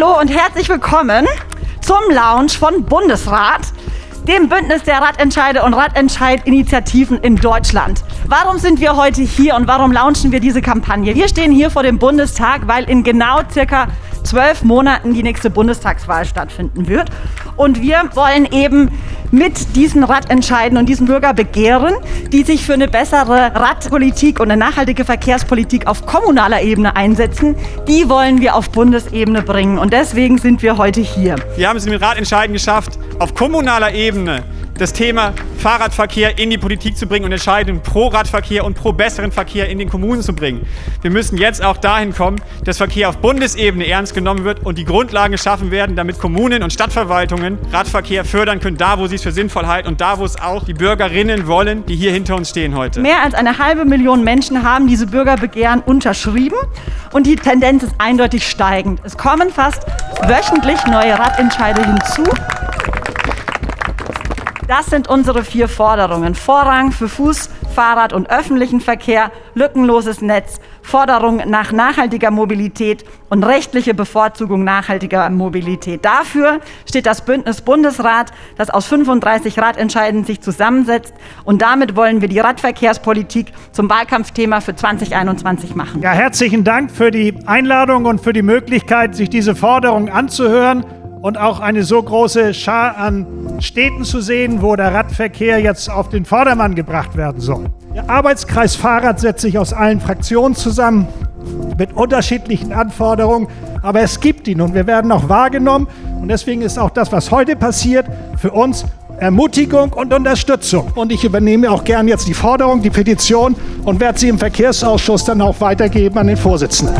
Hallo und herzlich willkommen zum Lounge von Bundesrat, dem Bündnis der Radentscheide und Radentscheid-Initiativen in Deutschland. Warum sind wir heute hier und warum launchen wir diese Kampagne? Wir stehen hier vor dem Bundestag, weil in genau circa zwölf Monaten die nächste Bundestagswahl stattfinden wird. Und wir wollen eben mit diesen Radentscheiden und diesen Bürgerbegehren, die sich für eine bessere Radpolitik und eine nachhaltige Verkehrspolitik auf kommunaler Ebene einsetzen, die wollen wir auf Bundesebene bringen. Und deswegen sind wir heute hier. Wir haben es mit Radentscheiden geschafft, auf kommunaler Ebene das Thema Fahrradverkehr in die Politik zu bringen und Entscheidungen pro Radverkehr und pro besseren Verkehr in den Kommunen zu bringen. Wir müssen jetzt auch dahin kommen, dass Verkehr auf Bundesebene ernst genommen wird und die Grundlagen geschaffen werden, damit Kommunen und Stadtverwaltungen Radverkehr fördern können, da wo sie es für sinnvoll halten und da wo es auch die Bürgerinnen wollen, die hier hinter uns stehen heute. Mehr als eine halbe Million Menschen haben diese Bürgerbegehren unterschrieben und die Tendenz ist eindeutig steigend. Es kommen fast wöchentlich neue Radentscheide hinzu. Das sind unsere vier Forderungen. Vorrang für Fuß, Fahrrad und öffentlichen Verkehr, lückenloses Netz, Forderung nach nachhaltiger Mobilität und rechtliche Bevorzugung nachhaltiger Mobilität. Dafür steht das Bündnis Bundesrat, das aus 35 Radentscheiden sich zusammensetzt. Und damit wollen wir die Radverkehrspolitik zum Wahlkampfthema für 2021 machen. Ja, herzlichen Dank für die Einladung und für die Möglichkeit, sich diese Forderung anzuhören und auch eine so große Schar an Städten zu sehen, wo der Radverkehr jetzt auf den Vordermann gebracht werden soll. Der Arbeitskreis Fahrrad setzt sich aus allen Fraktionen zusammen mit unterschiedlichen Anforderungen, aber es gibt ihn und wir werden auch wahrgenommen und deswegen ist auch das, was heute passiert, für uns Ermutigung und Unterstützung. Und ich übernehme auch gern jetzt die Forderung, die Petition und werde sie im Verkehrsausschuss dann auch weitergeben an den Vorsitzenden.